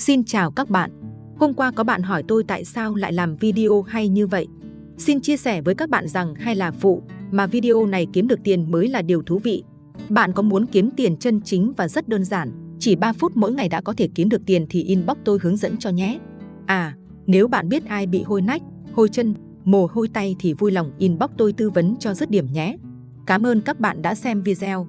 Xin chào các bạn. Hôm qua có bạn hỏi tôi tại sao lại làm video hay như vậy. Xin chia sẻ với các bạn rằng hay là phụ, mà video này kiếm được tiền mới là điều thú vị. Bạn có muốn kiếm tiền chân chính và rất đơn giản, chỉ 3 phút mỗi ngày đã có thể kiếm được tiền thì inbox tôi hướng dẫn cho nhé. À, nếu bạn biết ai bị hôi nách, hôi chân, mồ hôi tay thì vui lòng inbox tôi tư vấn cho dứt điểm nhé. Cảm ơn các bạn đã xem video.